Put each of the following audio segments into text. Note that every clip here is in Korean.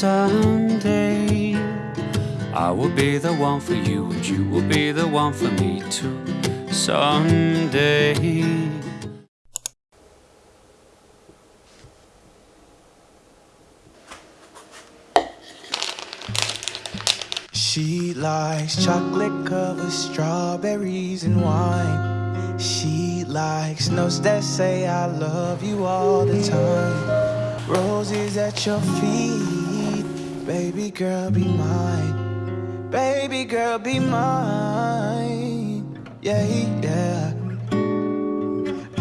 someday I will be the one for you and you will be the one for me too someday She likes chocolate covered strawberries and wine. She likes notes that say I love you all the time. Roses at your feet, baby girl, be mine. Baby girl, be mine. Yeah, yeah.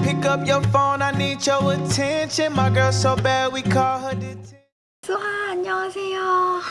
Pick up your phone, I need your attention. My girl so bad we call her detention. 수아 안녕하세요.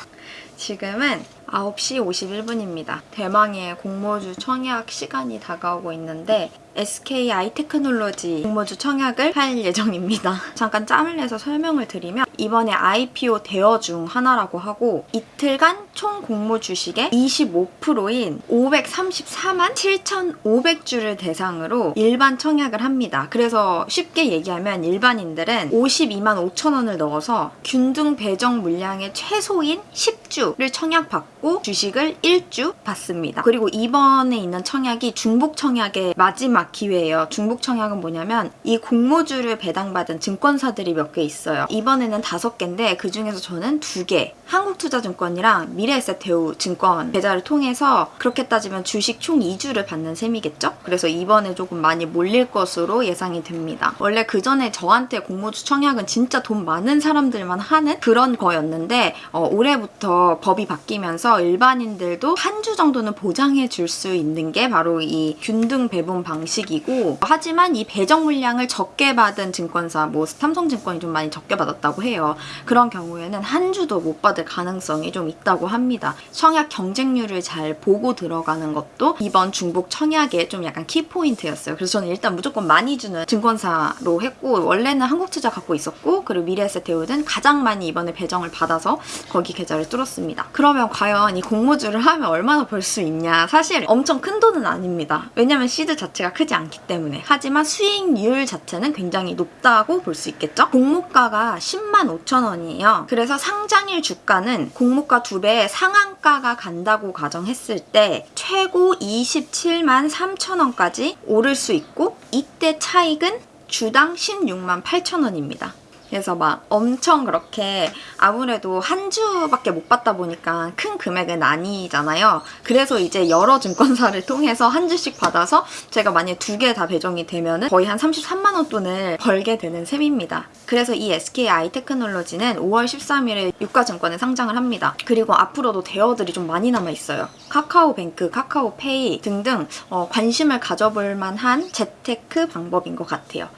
지금은 9시 51분입니다. 대망의 공모주 청약 시간이 다가오고 있는데 SK 아이테크놀로지 공모주 청약을 할 예정입니다. 잠깐 짬을 내서 설명을 드리면 이번에 IPO 대여 중 하나라고 하고 이틀간 총 공모 주식의 25%인 534만 7,500주를 대상으로 일반 청약을 합니다. 그래서 쉽게 얘기하면 일반인들은 52만 5천 원을 넣어서 균등 배정 물량의 최소인 10주를 청약받고 주식을 1주 받습니다. 그리고 이번에 있는 청약이 중복 청약의 마지막 기회예요. 중복 청약은 뭐냐면 이 공모주를 배당받은 증권사들이 몇 개 있어요. 이번에는 다섯 개인데 그 중에서 저는 두 개. 한국투자증권이랑 미래에셋대우 증권 계좌를 통해서 그렇게 따지면 주식 총 2주를 받는 셈이겠죠? 그래서 이번에 조금 많이 몰릴 것으로 예상이 됩니다. 원래 그 전에 저한테 공모주 청약은 진짜 돈 많은 사람들만 하는 그런 거였는데 어, 올해부터 법이 바뀌면서 일반인들도 한 주 정도는 보장해 줄 수 있는 게 바로 이 균등 배분 방식이고 하지만 이 배정 물량을 적게 받은 증권사 뭐 삼성증권이 좀 많이 적게 받았다고 해요. 그런 경우에는 한 주도 못 받을 가능성이 좀 있다고 합니다. 청약 경쟁률을 잘 보고 들어가는 것도 이번 중복 청약의 좀 약간 키포인트였어요. 그래서 저는 일단 무조건 많이 주는 증권사로 했고 원래는 한국투자 갖고 있었고 그리고 미래에셋 대우는 가장 많이 이번에 배정을 받아서 거기 계좌를 뚫었습니다. 그러면 과연 이 공모주를 하면 얼마나 벌 수 있냐 사실 엄청 큰 돈은 아닙니다. 왜냐면 시드 자체가 크지 않기 때문에 하지만 수익률 자체는 굉장히 높다고 볼 수 있겠죠? 공모가가 10만 5천 원이에요. 그래서 상장일 주가 는 공모가 두 배의 상한가가 간다고 가정했을 때 최고 27만 3천 원까지 오를 수 있고 이때 차익은 주당 16만 8천 원입니다. 그래서 막 엄청 그렇게 아무래도 한 주밖에 못 받다 보니까 큰 금액은 아니잖아요. 그래서 이제 여러 증권사를 통해서 한 주씩 받아서 제가 만약에 두 개 다 배정이 되면 거의 한 33만 원 돈을 벌게 되는 셈입니다. 그래서 이 SK 아이테크놀로지는 5월 13일에 유가증권에 상장을 합니다. 그리고 앞으로도 대여들이 좀 많이 남아있어요. 카카오뱅크, 카카오페이 등등 어, 관심을 가져볼 만한 재테크 방법인 것 같아요.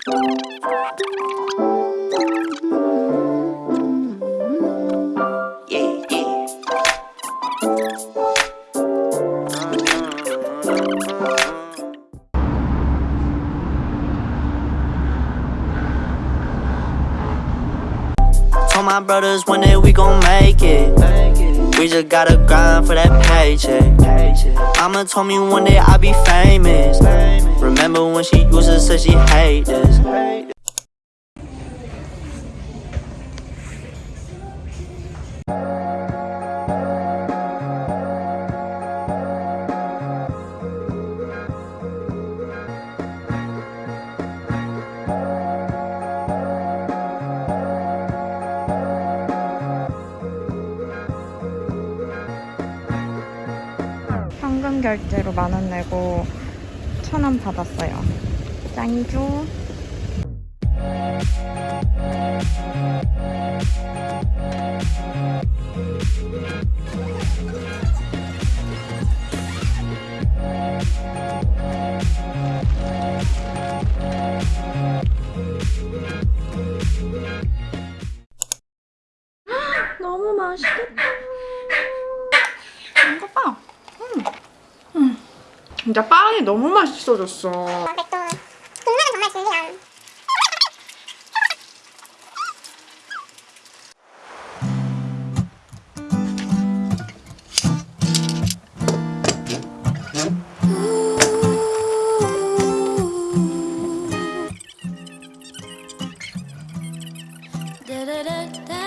Told my brothers one day we gon' make it. We just gotta grind for that paycheck. Mama told me one day I'll be famous. Remember when she used to say she hate this? 결제로 만 원 내고 천 원 받았어요. 짱이죠? 너무 맛있겠다. 이거 봐. 음. 음. 진짜 빵이 너무 맛있어졌어. 국물은 정말 da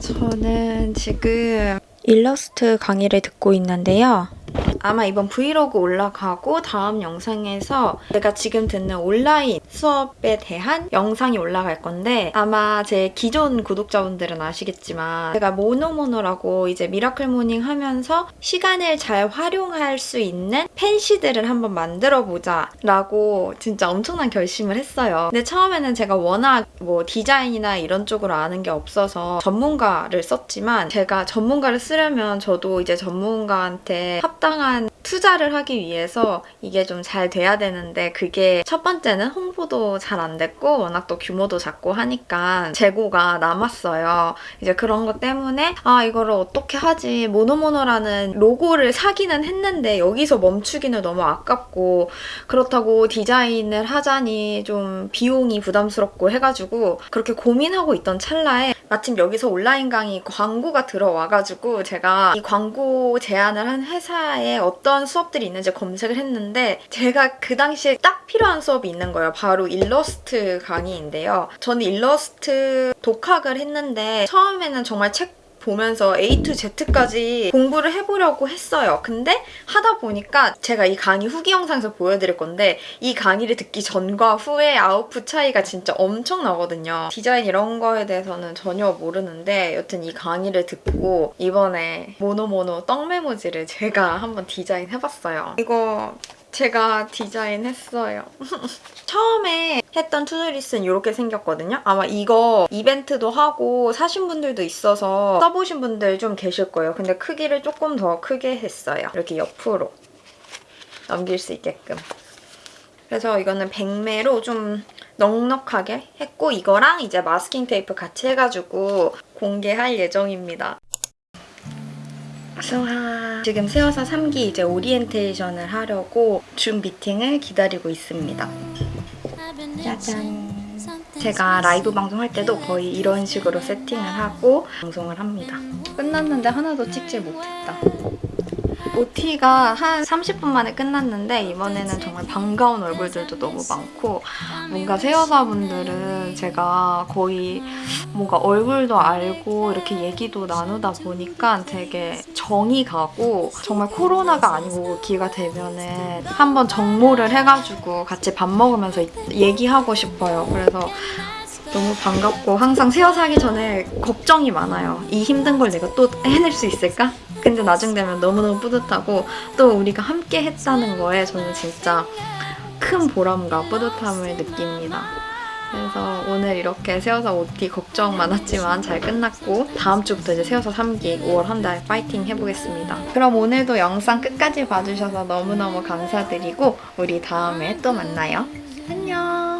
저는 지금 일러스트 강의를 듣고 있는데요. 아마 이번 브이로그 올라가고 다음 영상에서 제가 지금 듣는 온라인 수업에 대한 영상이 올라갈 건데 아마 제 기존 구독자분들은 아시겠지만 제가 모노모노라고 이제 miracle morning 하면서 시간을 잘 활용할 수 있는 팬시들을 한번 만들어 보자 라고 진짜 엄청난 결심을 했어요. 근데 처음에는 제가 워낙 뭐 디자인이나 이런 쪽으로 아는 게 없어서 전문가를 썼지만 제가 전문가를 쓰려면 저도 이제 전문가한테 합당한 투자를 하기 위해서 이게 좀 잘 돼야 되는데 그게 첫 번째는 홍보도 잘 안 됐고 워낙 또 규모도 작고 하니까 재고가 남았어요. 이제 그런 것 때문에 아 이거를 어떻게 하지 모노모노라는 로고를 사기는 했는데 여기서 멈추기는 너무 아깝고 그렇다고 디자인을 하자니 좀 비용이 부담스럽고 해가지고 그렇게 고민하고 있던 찰나에 마침 여기서 온라인 강의 광고가 들어와가지고 제가 이 광고 제안을 한 회사에 어떤 수업들이 있는지 검색을 했는데 제가 그 당시에 딱 필요한 수업이 있는 거예요. 바로 일러스트 강의인데요. 저는 일러스트 독학을 했는데 처음에는 정말 책 보면서 A to Z까지 공부를 해보려고 했어요. 근데 하다 보니까 제가 이 강의 후기 영상에서 보여드릴 건데 이 강의를 듣기 전과 후의 아웃풋 차이가 진짜 엄청 나거든요. 디자인 이런 거에 대해서는 전혀 모르는데 여튼 이 강의를 듣고 이번에 모노모노 떡메모지를 제가 한번 디자인해봤어요. 이거 제가 디자인했어요. 처음에 했던 투두리스는 이렇게 생겼거든요. 아마 이거 이벤트도 하고 사신 분들도 있어서 써보신 분들 좀 계실 거예요. 근데 크기를 조금 더 크게 했어요. 이렇게 옆으로 넘길 수 있게끔. 그래서 이거는 백매로 좀 넉넉하게 했고 이거랑 이제 마스킹 테이프 같이 해가지고 공개할 예정입니다. 수하 지금 세워서 3기 이제 오리엔테이션을 하려고 줌 미팅을 기다리고 있습니다. 짜잔. 제가 라이브 방송할 때도 거의 이런 식으로 세팅을 하고 방송을 합니다. 끝났는데 하나도 찍질 못했다. OT가 한 30분 만에 끝났는데 이번에는 정말 반가운 얼굴들도 너무 많고 뭔가 세여사분들은 제가 거의 뭔가 얼굴도 알고 이렇게 얘기도 나누다 보니까 되게 정이 가고 정말 코로나가 아니고 기가 되면은 한번 정모를 해가지고 같이 밥 먹으면서 얘기하고 싶어요. 그래서 너무 반갑고 항상 세워서 하기 전에 걱정이 많아요. 이 힘든 걸 내가 또 해낼 수 있을까? 근데 나중 되면 너무너무 뿌듯하고 또 우리가 함께 했다는 거에 저는 진짜 큰 보람과 뿌듯함을 느낍니다. 그래서 오늘 이렇게 세워서 OT 걱정 많았지만 잘 끝났고 다음 주부터 이제 세워서 3기 5월 한 달 파이팅 해보겠습니다. 그럼 오늘도 영상 끝까지 봐주셔서 너무너무 감사드리고 우리 다음에 또 만나요. 안녕!